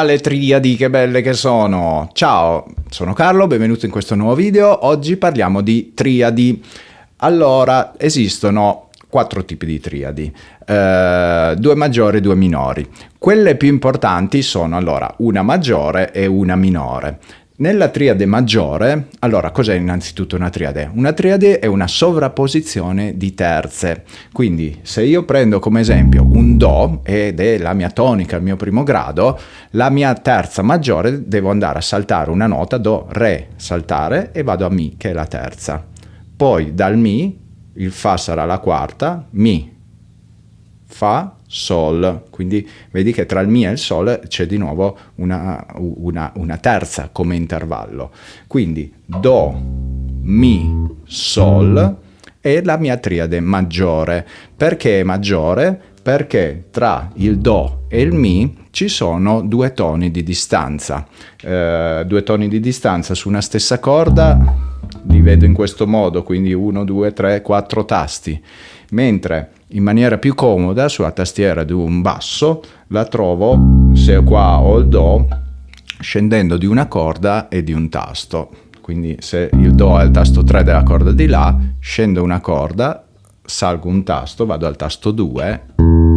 Ah, le triadi, che belle che sono! Ciao, sono Carlo, benvenuto in questo nuovo video. Oggi parliamo di triadi. Allora, esistono quattro tipi di triadi, eh, due maggiori e due minori. Quelle più importanti sono allora una maggiore e una minore. Nella triade maggiore, allora cos'è innanzitutto una triade? Una triade è una sovrapposizione di terze, quindi se io prendo come esempio un Do ed è la mia tonica, il mio primo grado, la mia terza maggiore devo andare a saltare una nota, Do, Re, saltare e vado a Mi che è la terza. Poi dal Mi il Fa sarà la quarta, Mi, Fa, Sol, quindi vedi che tra il Mi e il Sol c'è di nuovo una, una, una terza come intervallo. Quindi Do, Mi, Sol è la mia triade maggiore. Perché maggiore? Perché tra il Do e il Mi ci sono due toni di distanza. Eh, due toni di distanza su una stessa corda li vedo in questo modo, quindi 1, 2, 3, 4 tasti, mentre in maniera più comoda sulla tastiera di un basso la trovo, se qua ho il Do, scendendo di una corda e di un tasto. Quindi se il Do è il tasto 3 della corda di La, scendo una corda, salgo un tasto, vado al tasto 2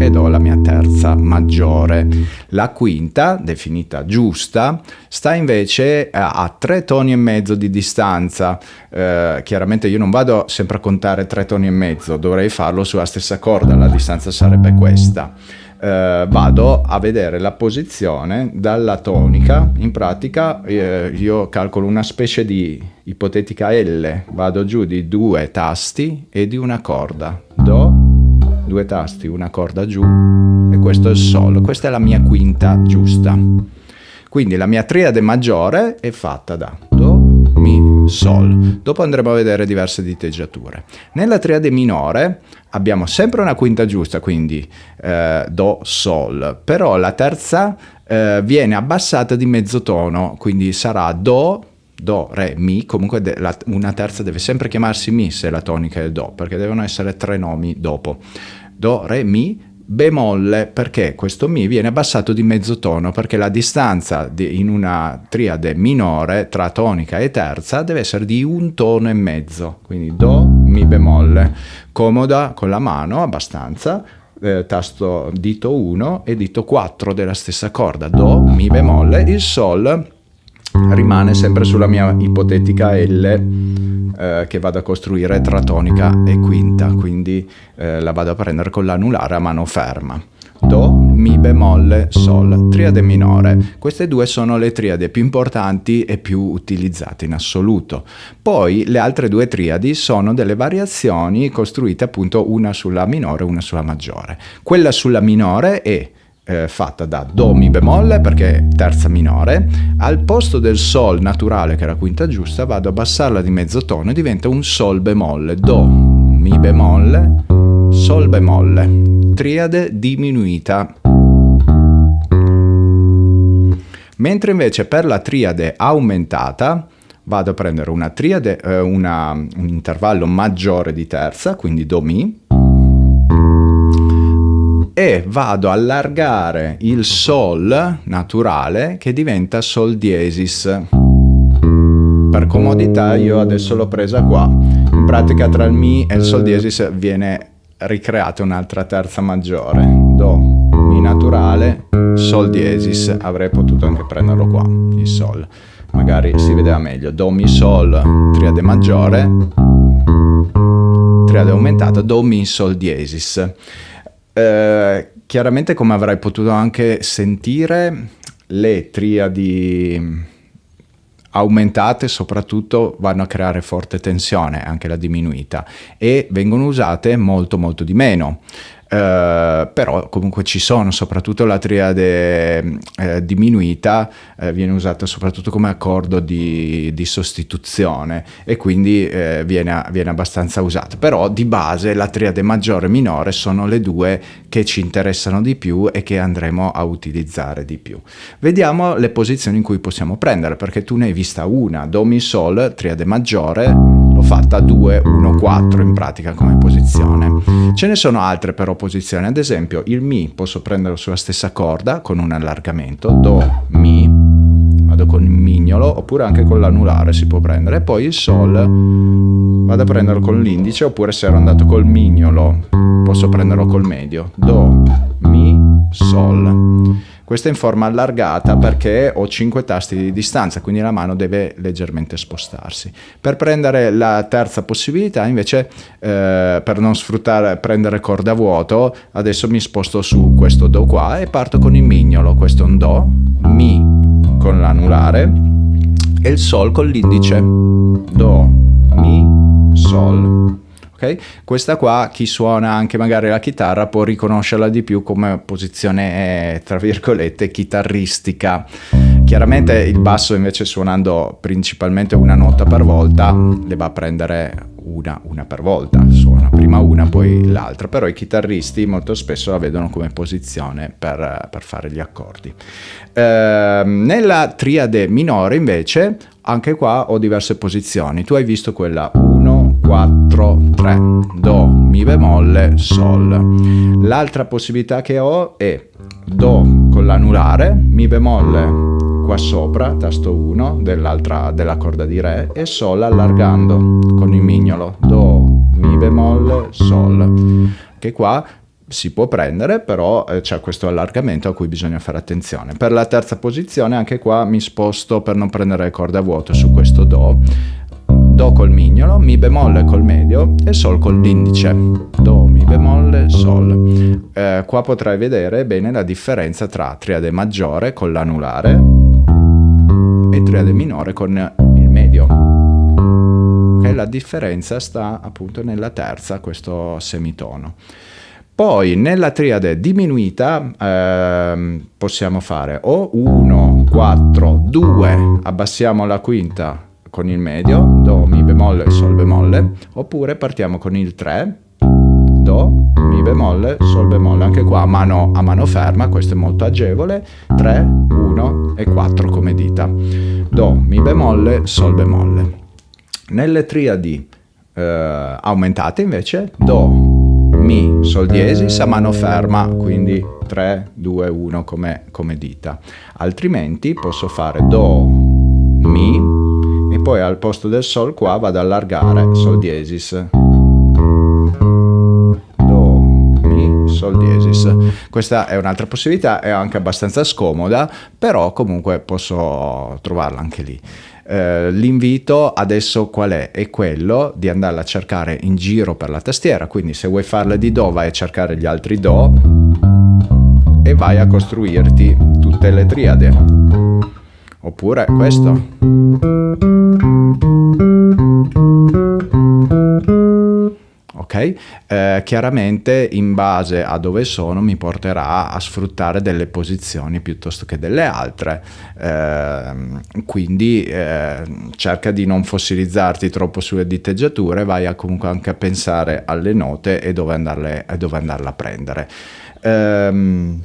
ed ho la mia terza maggiore. La quinta, definita giusta, sta invece a tre toni e mezzo di distanza. Eh, chiaramente io non vado sempre a contare tre toni e mezzo, dovrei farlo sulla stessa corda, la distanza sarebbe questa. Eh, vado a vedere la posizione dalla tonica, in pratica eh, io calcolo una specie di ipotetica L, vado giù di due tasti e di una corda, Do, due tasti, una corda giù e questo è il Sol. Questa è la mia quinta giusta. Quindi la mia triade maggiore è fatta da Do, Mi, Sol. Dopo andremo a vedere diverse diteggiature. Nella triade minore abbiamo sempre una quinta giusta, quindi eh, Do, Sol, però la terza eh, viene abbassata di mezzo tono, quindi sarà Do, Do, Re, Mi, comunque la, una terza deve sempre chiamarsi Mi se la tonica è Do, perché devono essere tre nomi dopo. Do, Re, Mi, bemolle perché questo Mi viene abbassato di mezzo tono perché la distanza di, in una triade minore tra tonica e terza deve essere di un tono e mezzo, quindi Do, Mi bemolle, comoda con la mano abbastanza, eh, tasto dito 1 e dito 4 della stessa corda, Do, Mi bemolle, il Sol rimane sempre sulla mia ipotetica L eh, che vado a costruire tra tonica e quinta, quindi eh, la vado a prendere con l'anulare a mano ferma. Do, Mi bemolle, Sol, triade minore. Queste due sono le triadi più importanti e più utilizzate in assoluto. Poi le altre due triadi sono delle variazioni costruite appunto una sulla minore e una sulla maggiore. Quella sulla minore è eh, fatta da Do Mi bemolle perché è terza minore, al posto del Sol naturale che la quinta giusta vado a abbassarla di mezzo tono e diventa un Sol bemolle, Do Mi bemolle, Sol bemolle, triade diminuita. Mentre invece per la triade aumentata vado a prendere una triade, eh, una, un intervallo maggiore di terza, quindi Do Mi, e vado a allargare il Sol naturale che diventa Sol diesis. Per comodità io adesso l'ho presa qua. In pratica tra il Mi e il Sol diesis viene ricreata un'altra terza maggiore. Do, Mi naturale, Sol diesis. Avrei potuto anche prenderlo qua, il Sol. Magari si vedeva meglio. Do, Mi, Sol, triade maggiore, triade aumentata, Do, Mi, Sol diesis. Eh, chiaramente come avrai potuto anche sentire, le triadi aumentate soprattutto vanno a creare forte tensione, anche la diminuita, e vengono usate molto molto di meno. Uh, però comunque ci sono, soprattutto la triade eh, diminuita eh, viene usata soprattutto come accordo di, di sostituzione e quindi eh, viene, viene, abbastanza usata. Però di base la triade maggiore e minore sono le due che ci interessano di più e che andremo a utilizzare di più. Vediamo le posizioni in cui possiamo prendere, perché tu ne hai vista una, Do Mi Sol, triade maggiore, fatta 2, 1, 4 in pratica come posizione. Ce ne sono altre però posizioni, ad esempio il Mi posso prenderlo sulla stessa corda con un allargamento, Do, Mi, vado con il mignolo oppure anche con l'anulare si può prendere, e poi il Sol vado a prenderlo con l'indice oppure se ero andato col mignolo posso prenderlo col medio, Do, Mi, Sol. Questa è in forma allargata perché ho 5 tasti di distanza, quindi la mano deve leggermente spostarsi. Per prendere la terza possibilità, invece, eh, per non sfruttare, prendere corda vuoto, adesso mi sposto su questo Do qua e parto con il mignolo. Questo è un Do, Mi con l'anulare e il Sol con l'indice. Do, Mi, Sol. Questa qua chi suona anche magari la chitarra può riconoscerla di più come posizione tra virgolette chitarristica. Chiaramente il basso invece suonando principalmente una nota per volta le va a prendere una, una per volta, suona prima una poi l'altra, però i chitarristi molto spesso la vedono come posizione per, per fare gli accordi. Eh, nella triade minore invece anche qua ho diverse posizioni, tu hai visto quella 1, 4, 3, Do, Mi bemolle, Sol. L'altra possibilità che ho è Do con l'anulare, Mi bemolle qua sopra, tasto 1 dell'altra della corda di Re e Sol allargando con il mignolo, Do, Mi bemolle, Sol. Che qua si può prendere, però eh, c'è questo allargamento a cui bisogna fare attenzione. Per la terza posizione anche qua mi sposto per non prendere le corde a vuoto su questo Do Do col mignolo, Mi bemolle col medio e Sol con l'indice. Do, Mi bemolle, Sol. Eh, qua potrai vedere bene la differenza tra triade maggiore con l'anulare e triade minore con il medio. Okay, la differenza sta appunto nella terza, questo semitono. Poi nella triade diminuita eh, possiamo fare o 1, 4, 2, abbassiamo la quinta con il medio, Do, Mi bemolle, Sol bemolle, oppure partiamo con il 3, Do, Mi bemolle, Sol bemolle, anche qua a mano, a mano ferma, questo è molto agevole, 3, 1 e 4 come dita, Do, Mi bemolle, Sol bemolle. Nelle triadi eh, aumentate invece, Do, Mi, Sol diesis a mano ferma, quindi 3, 2, 1 come, come dita. Altrimenti posso fare Do, Mi, e poi al posto del Sol qua vado ad allargare Sol diesis. Sol diesis. Questa è un'altra possibilità, è anche abbastanza scomoda, però comunque posso trovarla anche lì. Eh, l'invito adesso qual è? È quello di andarla a cercare in giro per la tastiera, quindi se vuoi farle di Do vai a cercare gli altri Do e vai a costruirti tutte le triade oppure questo. Eh, chiaramente in base a dove sono mi porterà a sfruttare delle posizioni piuttosto che delle altre, eh, quindi eh, cerca di non fossilizzarti troppo sulle diteggiature, vai a comunque anche a pensare alle note e dove, andarle, e dove andarle a prendere. Um,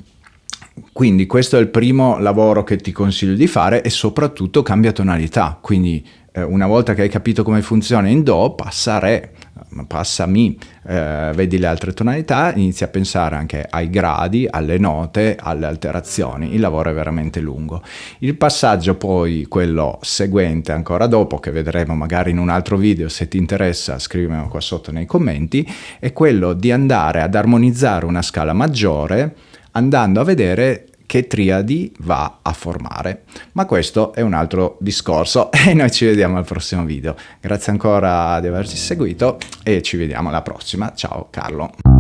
quindi questo è il primo lavoro che ti consiglio di fare e soprattutto cambia tonalità, quindi eh, una volta che hai capito come funziona in Do, passa a Re, passa a Mi, eh, vedi le altre tonalità, inizi a pensare anche ai gradi, alle note, alle alterazioni, il lavoro è veramente lungo. Il passaggio poi, quello seguente ancora dopo, che vedremo magari in un altro video, se ti interessa scrivimelo qua sotto nei commenti, è quello di andare ad armonizzare una scala maggiore andando a vedere che triadi va a formare. Ma questo è un altro discorso e noi ci vediamo al prossimo video. Grazie ancora di averci seguito e ci vediamo alla prossima. Ciao Carlo.